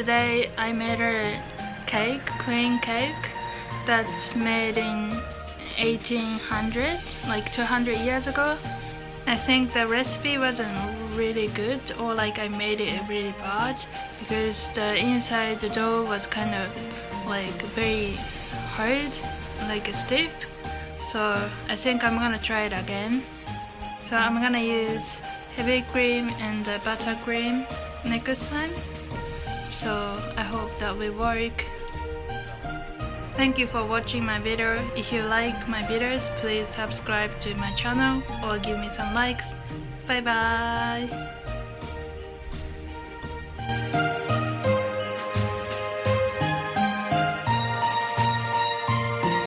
today I made a cake, queen cake that's made in 1800, like 200 years ago. I think the recipe wasn't really good or like I made it really bad because the inside the dough was kind of like very hard, like stiff. So I think I'm gonna try it again. So I'm gonna use heavy cream and buttercream next time. So I hope that will work. Thank you for watching my video. If you like my videos, please subscribe to my channel or give me some likes. Bye bye!